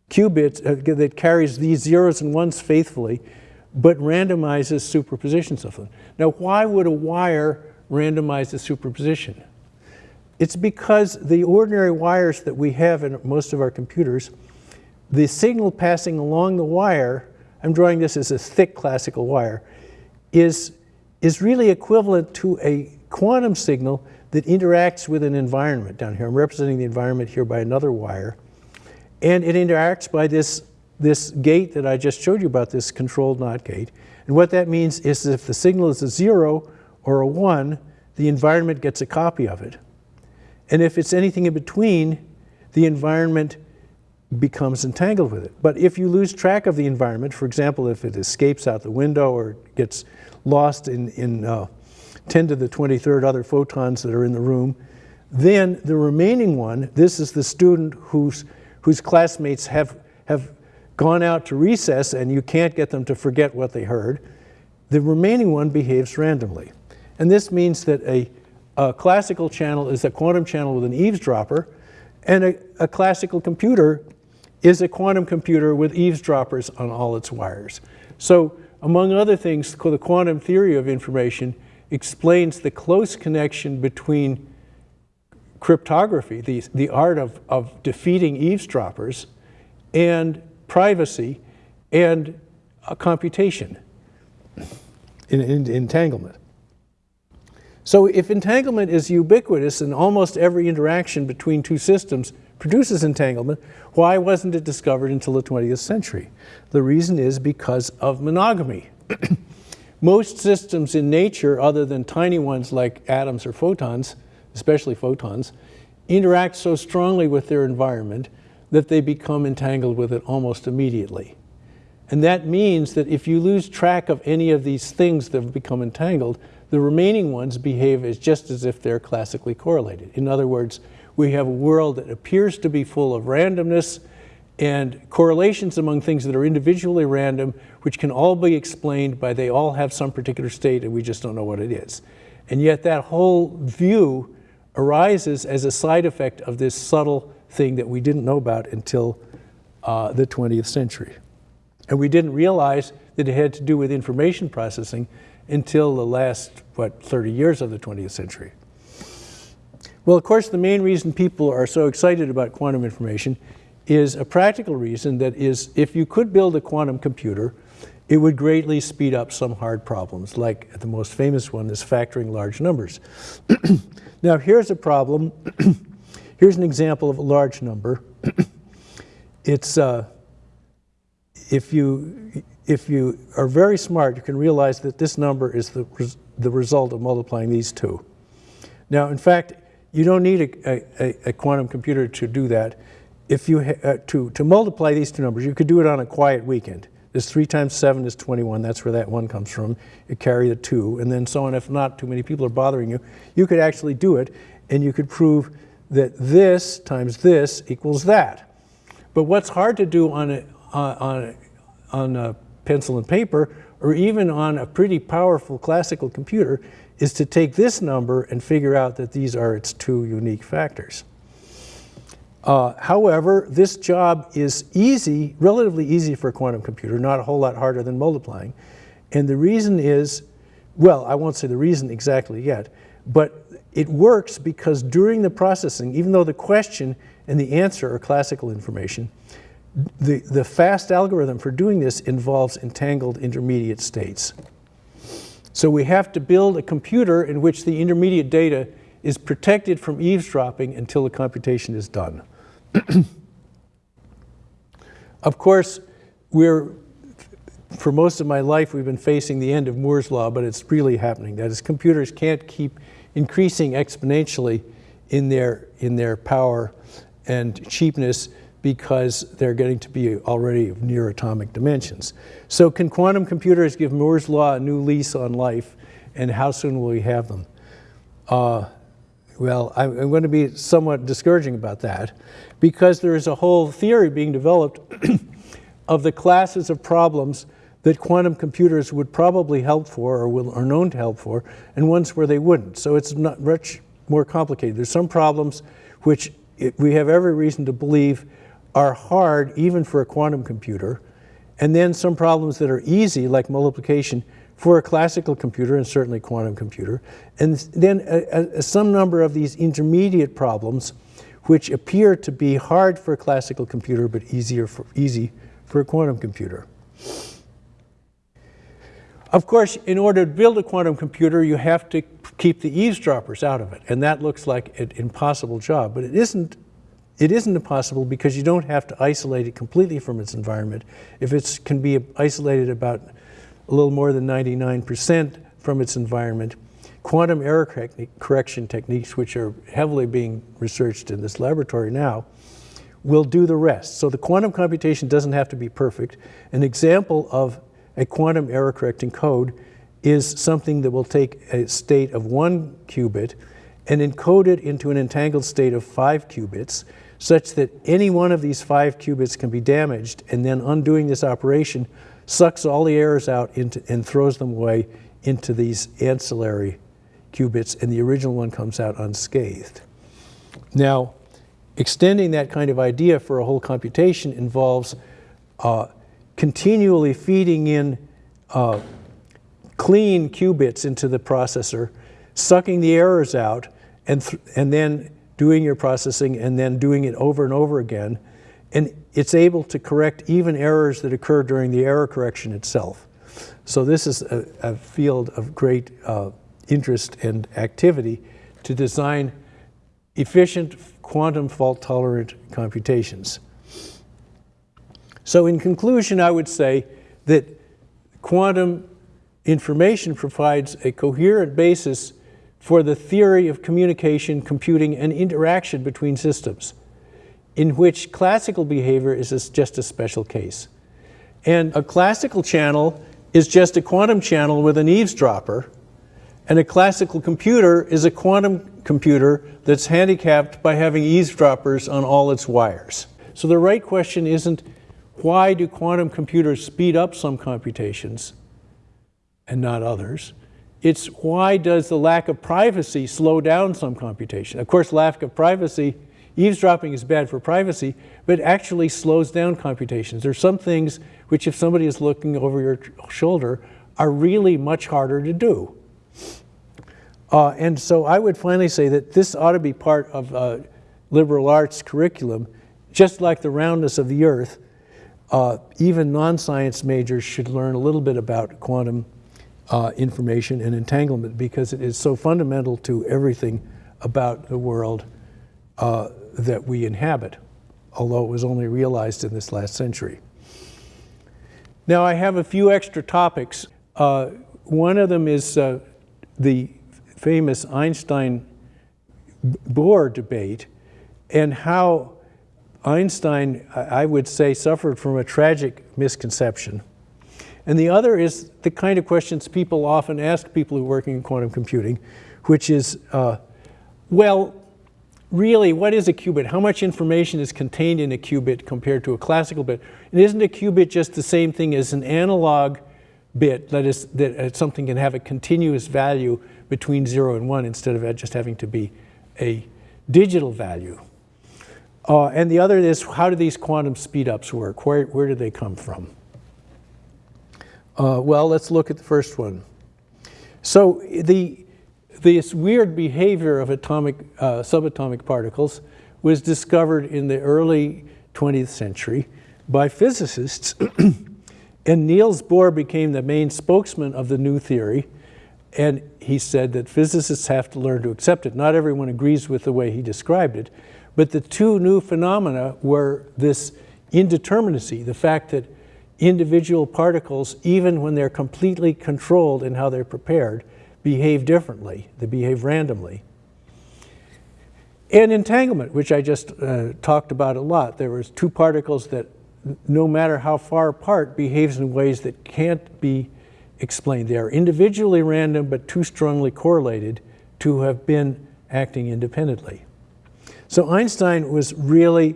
qubits, uh, that carries these zeros and ones faithfully, but randomizes superpositions of them. Now, why would a wire randomize the superposition? It's because the ordinary wires that we have in most of our computers, the signal passing along the wire, I'm drawing this as a thick classical wire, is, is really equivalent to a quantum signal that interacts with an environment down here. I'm representing the environment here by another wire. And it interacts by this, this gate that I just showed you about, this controlled NOT gate. And what that means is if the signal is a zero or a one, the environment gets a copy of it. And if it's anything in between, the environment becomes entangled with it. But if you lose track of the environment, for example, if it escapes out the window or gets lost in, in uh, 10 to the 23rd other photons that are in the room, then the remaining one, this is the student whose, whose classmates have, have gone out to recess and you can't get them to forget what they heard, the remaining one behaves randomly. And this means that a, a classical channel is a quantum channel with an eavesdropper, and a, a classical computer is a quantum computer with eavesdroppers on all its wires. So among other things, the quantum theory of information explains the close connection between cryptography, the, the art of, of defeating eavesdroppers, and privacy and uh, computation in, in, entanglement. So if entanglement is ubiquitous in almost every interaction between two systems, produces entanglement, why wasn't it discovered until the 20th century? The reason is because of monogamy. Most systems in nature, other than tiny ones like atoms or photons, especially photons, interact so strongly with their environment that they become entangled with it almost immediately. And that means that if you lose track of any of these things that have become entangled, the remaining ones behave as just as if they're classically correlated. In other words, we have a world that appears to be full of randomness and correlations among things that are individually random, which can all be explained by they all have some particular state and we just don't know what it is. And yet that whole view arises as a side effect of this subtle thing that we didn't know about until uh, the 20th century. And we didn't realize that it had to do with information processing until the last, what, 30 years of the 20th century. Well, of course, the main reason people are so excited about quantum information is a practical reason that is, if you could build a quantum computer, it would greatly speed up some hard problems, like the most famous one is factoring large numbers. now, here's a problem. here's an example of a large number. it's, uh, if, you, if you are very smart, you can realize that this number is the, res the result of multiplying these two. Now, in fact, you don't need a, a, a quantum computer to do that. If you uh, to, to multiply these two numbers, you could do it on a quiet weekend. This 3 times 7 is 21. That's where that 1 comes from. You carry the 2, and then so on. If not too many people are bothering you, you could actually do it, and you could prove that this times this equals that. But what's hard to do on a, on on a pencil and paper, or even on a pretty powerful classical computer, is to take this number and figure out that these are its two unique factors. Uh, however, this job is easy, relatively easy for a quantum computer, not a whole lot harder than multiplying. And the reason is, well, I won't say the reason exactly yet, but it works because during the processing, even though the question and the answer are classical information, the, the fast algorithm for doing this involves entangled intermediate states. So we have to build a computer in which the intermediate data is protected from eavesdropping until the computation is done. of course, we're, for most of my life, we've been facing the end of Moore's law, but it's really happening. That is, computers can't keep increasing exponentially in their, in their power and cheapness because they're getting to be already of near atomic dimensions. So can quantum computers give Moore's law a new lease on life, and how soon will we have them? Uh, well, I'm, I'm going to be somewhat discouraging about that because there is a whole theory being developed of the classes of problems that quantum computers would probably help for or will, are known to help for, and ones where they wouldn't. So it's not much more complicated. There's some problems which it, we have every reason to believe are hard even for a quantum computer, and then some problems that are easy, like multiplication, for a classical computer and certainly quantum computer, and then a, a, some number of these intermediate problems which appear to be hard for a classical computer but easier for, easy for a quantum computer. Of course, in order to build a quantum computer, you have to keep the eavesdroppers out of it, and that looks like an impossible job, but it isn't it isn't impossible because you don't have to isolate it completely from its environment. If it can be isolated about a little more than 99% from its environment, quantum error correction techniques, which are heavily being researched in this laboratory now, will do the rest. So the quantum computation doesn't have to be perfect. An example of a quantum error correcting code is something that will take a state of one qubit and encode it into an entangled state of five qubits such that any one of these five qubits can be damaged, and then undoing this operation sucks all the errors out into, and throws them away into these ancillary qubits, and the original one comes out unscathed. Now, extending that kind of idea for a whole computation involves uh, continually feeding in uh, clean qubits into the processor, sucking the errors out, and, and then doing your processing and then doing it over and over again. And it's able to correct even errors that occur during the error correction itself. So this is a, a field of great uh, interest and activity to design efficient quantum fault tolerant computations. So in conclusion, I would say that quantum information provides a coherent basis for the theory of communication, computing, and interaction between systems, in which classical behavior is just a special case. And a classical channel is just a quantum channel with an eavesdropper, and a classical computer is a quantum computer that's handicapped by having eavesdroppers on all its wires. So the right question isn't why do quantum computers speed up some computations and not others? It's why does the lack of privacy slow down some computation? Of course, lack of privacy, eavesdropping is bad for privacy, but actually slows down computations. There's some things which if somebody is looking over your shoulder are really much harder to do. Uh, and so I would finally say that this ought to be part of uh, liberal arts curriculum, just like the roundness of the earth. Uh, even non-science majors should learn a little bit about quantum uh, information and entanglement because it is so fundamental to everything about the world uh, that we inhabit, although it was only realized in this last century. Now I have a few extra topics. Uh, one of them is the famous Einstein-Bohr debate and how Einstein, I would say, suffered from a tragic misconception. And the other is the kind of questions people often ask people who are working in quantum computing, which is, uh, well, really, what is a qubit? How much information is contained in a qubit compared to a classical bit? And isn't a qubit just the same thing as an analog bit, that is, that uh, something can have a continuous value between 0 and 1 instead of just having to be a digital value. Uh, and the other is how do these quantum speedups work? Where, where do they come from? Uh, well, let's look at the first one. So the, this weird behavior of atomic, uh, subatomic particles was discovered in the early 20th century by physicists. and Niels Bohr became the main spokesman of the new theory. And he said that physicists have to learn to accept it. Not everyone agrees with the way he described it, but the two new phenomena were this indeterminacy, the fact that individual particles, even when they're completely controlled in how they're prepared, behave differently. They behave randomly. And entanglement, which I just uh, talked about a lot. There was two particles that, no matter how far apart, behaves in ways that can't be explained. They are individually random, but too strongly correlated to have been acting independently. So Einstein was really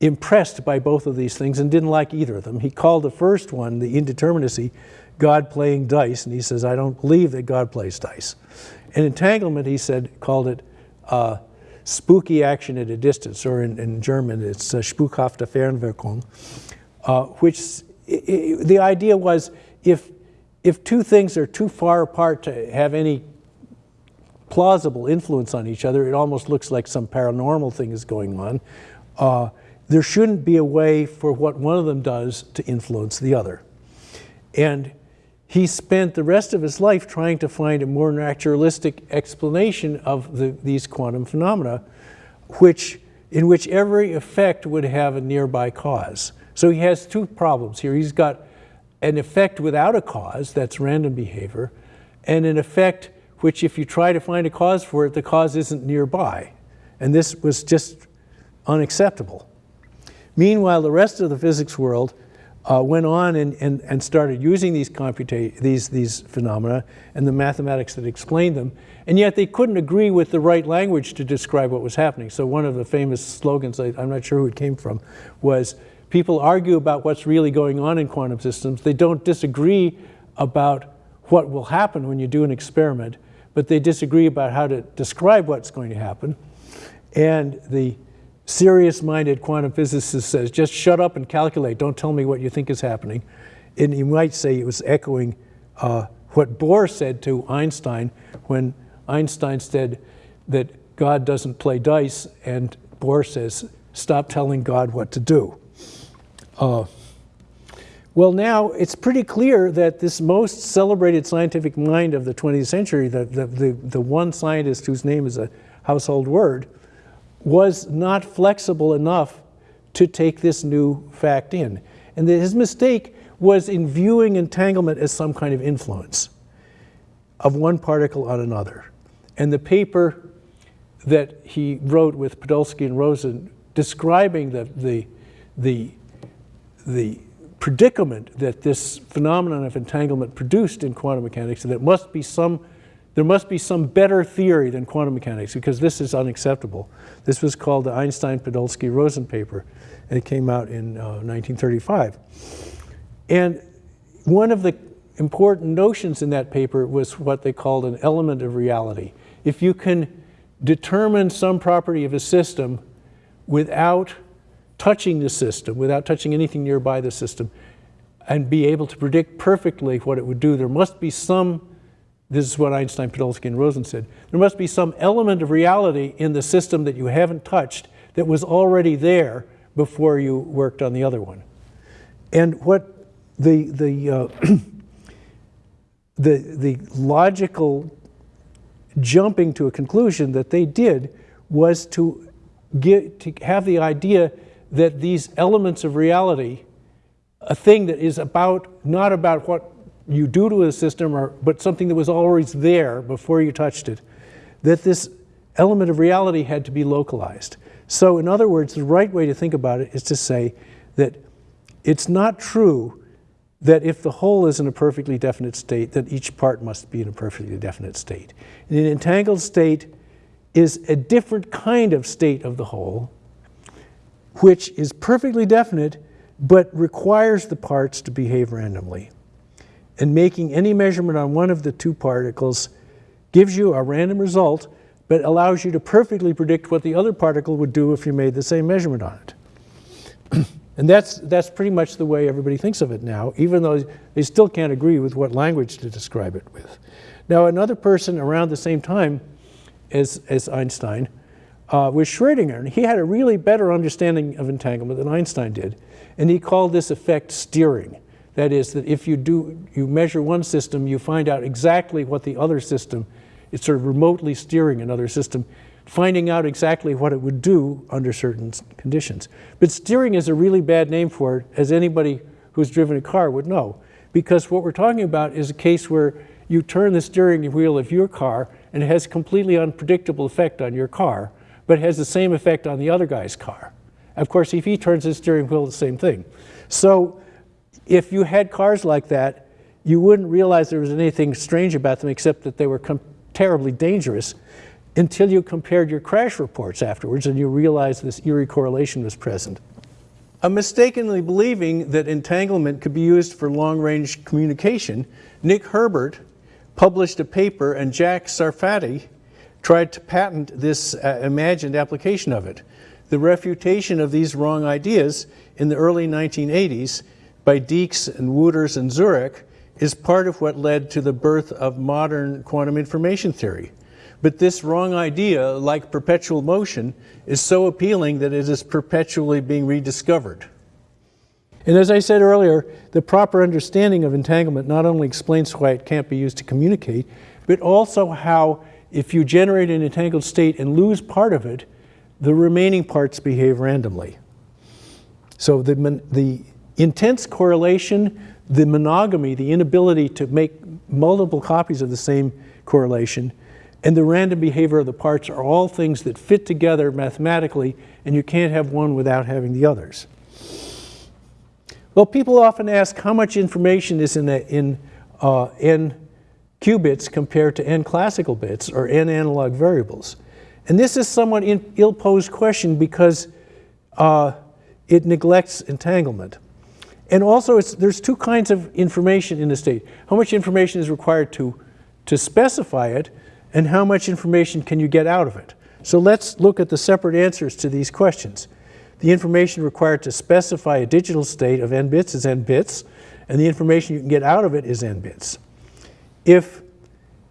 impressed by both of these things and didn't like either of them. He called the first one, the indeterminacy, God playing dice, and he says, I don't believe that God plays dice. And entanglement, he said, called it uh, spooky action at a distance, or in, in German, it's uh, spukhafte Fernwirkung, uh, which the idea was if if two things are too far apart to have any plausible influence on each other, it almost looks like some paranormal thing is going on. Uh, there shouldn't be a way for what one of them does to influence the other. And he spent the rest of his life trying to find a more naturalistic explanation of the, these quantum phenomena, which, in which every effect would have a nearby cause. So he has two problems here. He's got an effect without a cause, that's random behavior, and an effect which if you try to find a cause for it, the cause isn't nearby. And this was just unacceptable. Meanwhile, the rest of the physics world uh, went on and, and, and started using these, these, these phenomena and the mathematics that explained them, and yet they couldn't agree with the right language to describe what was happening. So one of the famous slogans, I, I'm not sure who it came from, was People argue about what's really going on in quantum systems. They don't disagree about what will happen when you do an experiment, but they disagree about how to describe what's going to happen. And the serious-minded quantum physicist says, just shut up and calculate. Don't tell me what you think is happening. And you might say it was echoing uh, what Bohr said to Einstein when Einstein said that God doesn't play dice, and Bohr says, stop telling God what to do. Uh, well, now it's pretty clear that this most celebrated scientific mind of the 20th century, the, the, the, the, one scientist whose name is a household word, was not flexible enough to take this new fact in. And his mistake was in viewing entanglement as some kind of influence of one particle on another. And the paper that he wrote with Podolsky and Rosen describing the, the, the the predicament that this phenomenon of entanglement produced in quantum mechanics, that it must be some, there must be some better theory than quantum mechanics because this is unacceptable. This was called the Einstein-Podolsky-Rosen paper, and it came out in uh, 1935. And one of the important notions in that paper was what they called an element of reality. If you can determine some property of a system without touching the system, without touching anything nearby the system, and be able to predict perfectly what it would do, there must be some, this is what Einstein, Podolsky, and Rosen said, there must be some element of reality in the system that you haven't touched that was already there before you worked on the other one. And what the, the, uh, the, the logical jumping to a conclusion that they did was to, get, to have the idea that these elements of reality, a thing that is about, not about what you do to a system, or, but something that was always there before you touched it, that this element of reality had to be localized. So in other words, the right way to think about it is to say that it's not true that if the whole is in a perfectly definite state, that each part must be in a perfectly definite state. An entangled state is a different kind of state of the whole, which is perfectly definite, but requires the parts to behave randomly. And making any measurement on one of the two particles gives you a random result, but allows you to perfectly predict what the other particle would do if you made the same measurement on it. And that's, that's pretty much the way everybody thinks of it now, even though they still can't agree with what language to describe it with. Now, another person around the same time as, as Einstein uh, was Schrodinger, and he had a really better understanding of entanglement than Einstein did. And he called this effect steering. That is, that if you, do, you measure one system, you find out exactly what the other system, it's sort of remotely steering another system, finding out exactly what it would do under certain conditions. But steering is a really bad name for it, as anybody who's driven a car would know. Because what we're talking about is a case where you turn the steering wheel of your car and it has completely unpredictable effect on your car, but has the same effect on the other guy's car. Of course, if he turns his steering wheel, the same thing. So if you had cars like that, you wouldn't realize there was anything strange about them except that they were terribly dangerous until you compared your crash reports afterwards and you realized this eerie correlation was present. A mistakenly believing that entanglement could be used for long-range communication, Nick Herbert published a paper and Jack Sarfatti tried to patent this uh, imagined application of it. The refutation of these wrong ideas in the early 1980s by Dieks and Wootters and Zurek is part of what led to the birth of modern quantum information theory. But this wrong idea, like perpetual motion, is so appealing that it is perpetually being rediscovered. And as I said earlier, the proper understanding of entanglement not only explains why it can't be used to communicate, but also how if you generate an entangled state and lose part of it, the remaining parts behave randomly. So the, the intense correlation, the monogamy, the inability to make multiple copies of the same correlation, and the random behavior of the parts are all things that fit together mathematically, and you can't have one without having the others. Well, people often ask how much information is in, a, in uh, n qubits compared to n classical bits, or n analog variables. And this is somewhat ill-posed question because uh, it neglects entanglement. And also, there's two kinds of information in the state. How much information is required to, to specify it, and how much information can you get out of it? So let's look at the separate answers to these questions. The information required to specify a digital state of n bits is n bits, and the information you can get out of it is n bits. If,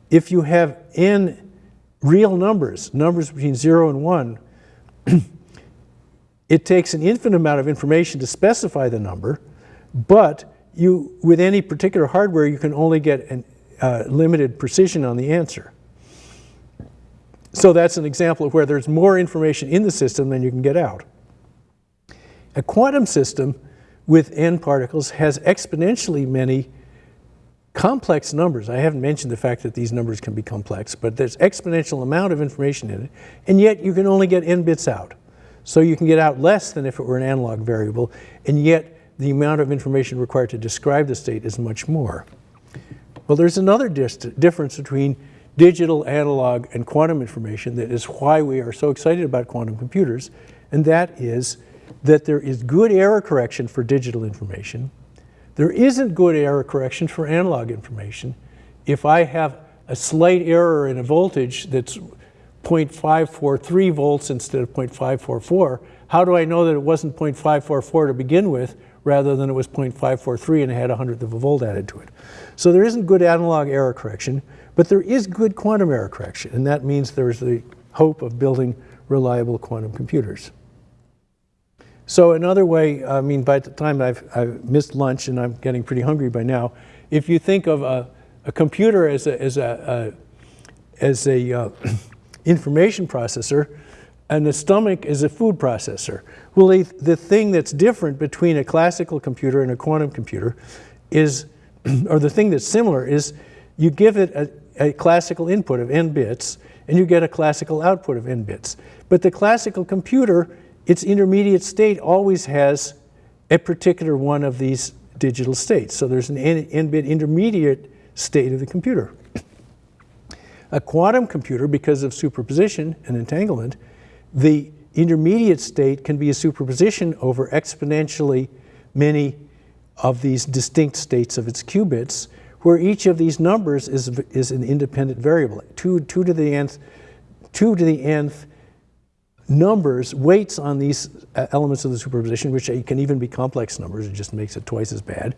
if you have n real numbers, numbers between 0 and 1, it takes an infinite amount of information to specify the number, but you, with any particular hardware, you can only get a uh, limited precision on the answer. So that's an example of where there's more information in the system than you can get out. A quantum system with n particles has exponentially many complex numbers. I haven't mentioned the fact that these numbers can be complex, but there's exponential amount of information in it, and yet you can only get n bits out. So you can get out less than if it were an analog variable, and yet the amount of information required to describe the state is much more. Well, there's another difference between digital, analog, and quantum information that is why we are so excited about quantum computers, and that is that there is good error correction for digital information. There isn't good error correction for analog information. If I have a slight error in a voltage that's 0.543 volts instead of 0.544, how do I know that it wasn't 0.544 to begin with rather than it was 0.543 and it had a hundredth of a volt added to it? So there isn't good analog error correction, but there is good quantum error correction, and that means there's the hope of building reliable quantum computers. So another way, I mean, by the time I've, I've missed lunch and I'm getting pretty hungry by now, if you think of a, a computer as a, as a, a as a uh, information processor, and the stomach is a food processor. Well, the, the thing that's different between a classical computer and a quantum computer is, or the thing that's similar is, you give it a, a classical input of n bits, and you get a classical output of n bits. But the classical computer, its intermediate state always has a particular one of these digital states. So there's an n-bit intermediate state of the computer. A quantum computer, because of superposition and entanglement, the intermediate state can be a superposition over exponentially many of these distinct states of its qubits, where each of these numbers is, is an independent variable. Two, two to the nth, two to the nth numbers, weights on these uh, elements of the superposition, which can even be complex numbers, it just makes it twice as bad.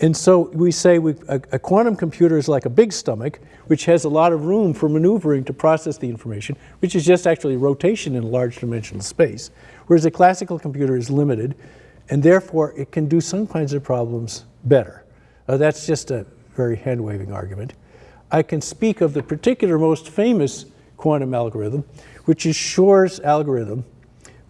And so we say we, a, a, quantum computer is like a big stomach, which has a lot of room for maneuvering to process the information, which is just actually rotation in a large dimensional space. Whereas a classical computer is limited, and therefore it can do some kinds of problems better. Uh, that's just a very hand-waving argument. I can speak of the particular most famous quantum algorithm, which is Shor's algorithm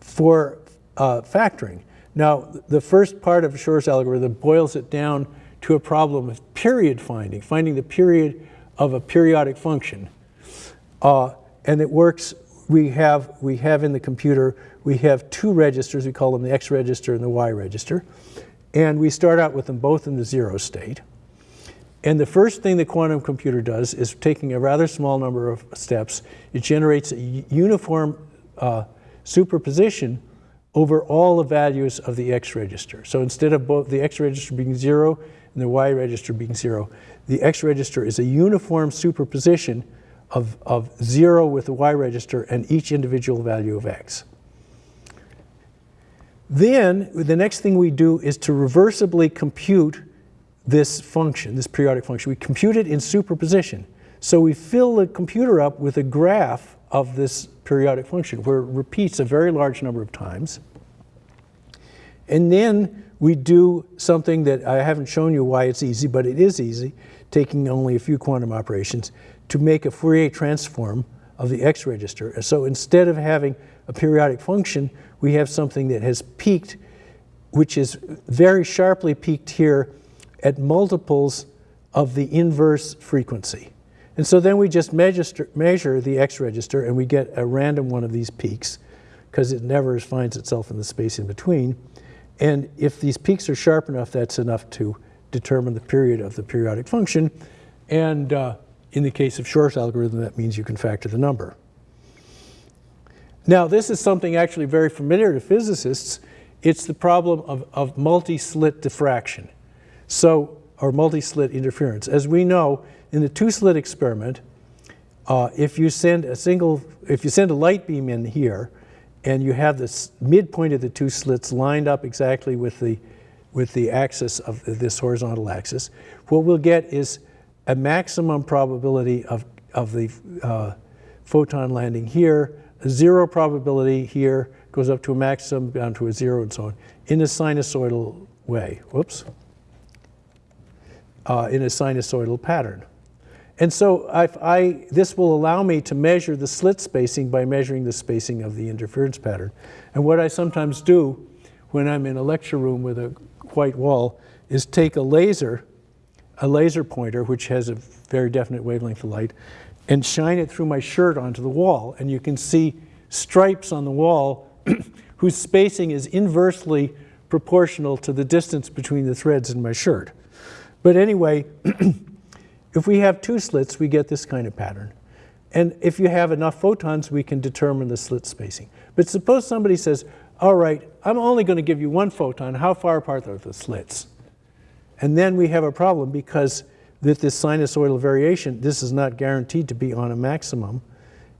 for uh, factoring. Now, the first part of Shor's algorithm boils it down to a problem of period finding, finding the period of a periodic function. Uh, and it works, we have, we have in the computer, we have two registers, we call them the X register and the Y register. And we start out with them both in the zero state. And the first thing the quantum computer does is taking a rather small number of steps, it generates a uniform uh, superposition over all the values of the X register. So instead of both the X register being zero and the Y register being zero, the X register is a uniform superposition of, of zero with the Y register and each individual value of X. Then the next thing we do is to reversibly compute this function, this periodic function. We compute it in superposition. So we fill the computer up with a graph of this periodic function where it repeats a very large number of times. And then we do something that I haven't shown you why it's easy, but it is easy, taking only a few quantum operations, to make a Fourier transform of the X register. So instead of having a periodic function, we have something that has peaked, which is very sharply peaked here at multiples of the inverse frequency. And so then we just measure, the X register and we get a random one of these peaks because it never finds itself in the space in between. And if these peaks are sharp enough, that's enough to determine the period of the periodic function. And uh, in the case of Shor's algorithm, that means you can factor the number. Now, this is something actually very familiar to physicists. It's the problem of, of multi-slit diffraction. So, or multi-slit interference. As we know, in the two-slit experiment, uh, if you send a single, if you send a light beam in here, and you have this midpoint of the two slits lined up exactly with the, with the axis of this horizontal axis, what we'll get is a maximum probability of, of the uh, photon landing here, a zero probability here, goes up to a maximum, down to a zero, and so on, in a sinusoidal way. Whoops. Uh, in a sinusoidal pattern. And so I, this will allow me to measure the slit spacing by measuring the spacing of the interference pattern. And what I sometimes do when I'm in a lecture room with a white wall is take a laser, a laser pointer, which has a very definite wavelength of light, and shine it through my shirt onto the wall. And you can see stripes on the wall whose spacing is inversely proportional to the distance between the threads in my shirt. But anyway, If we have two slits, we get this kind of pattern. And if you have enough photons, we can determine the slit spacing. But suppose somebody says, all right, I'm only going to give you one photon. How far apart are the slits? And then we have a problem because with this sinusoidal variation, this is not guaranteed to be on a maximum.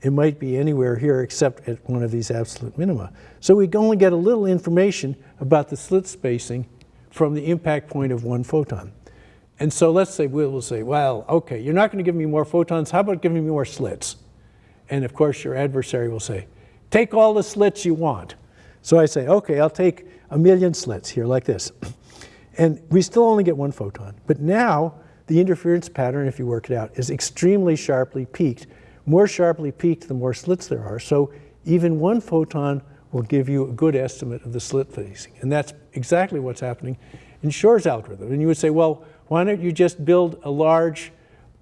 It might be anywhere here except at one of these absolute minima. So we only get a little information about the slit spacing from the impact point of one photon. And so let's say we'll say, well, okay, you're not going to give me more photons. How about giving me more slits? And of course, your adversary will say, take all the slits you want. So I say, okay, I'll take a million slits here like this. And we still only get one photon. But now the interference pattern, if you work it out, is extremely sharply peaked. More sharply peaked, the more slits there are. So even one photon will give you a good estimate of the slit spacing. And that's exactly what's happening in Shor's algorithm. And you would say, well, why don't you just build a large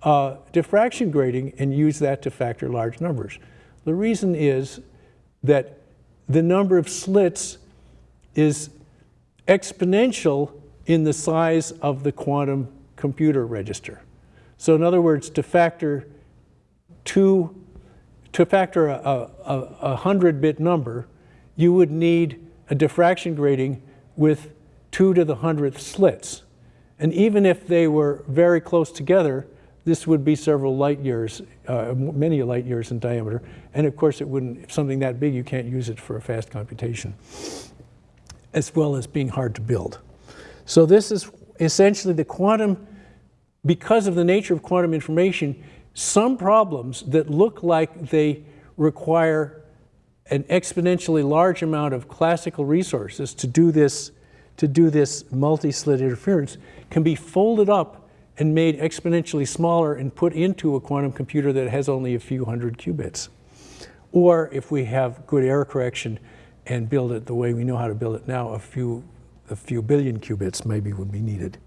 uh, diffraction grating and use that to factor large numbers? The reason is that the number of slits is exponential in the size of the quantum computer register. So in other words, to factor two, to factor a, a, a 100-bit number, you would need a diffraction grating with two to the hundredth slits. And even if they were very close together, this would be several light years, uh, many light years in diameter. And of course, it wouldn't, if something that big, you can't use it for a fast computation, as well as being hard to build. So this is essentially the quantum, because of the nature of quantum information, some problems that look like they require an exponentially large amount of classical resources to do this, to do this multi-slit interference can be folded up and made exponentially smaller and put into a quantum computer that has only a few hundred qubits. Or if we have good error correction and build it the way we know how to build it now, a few, a few billion qubits maybe would be needed.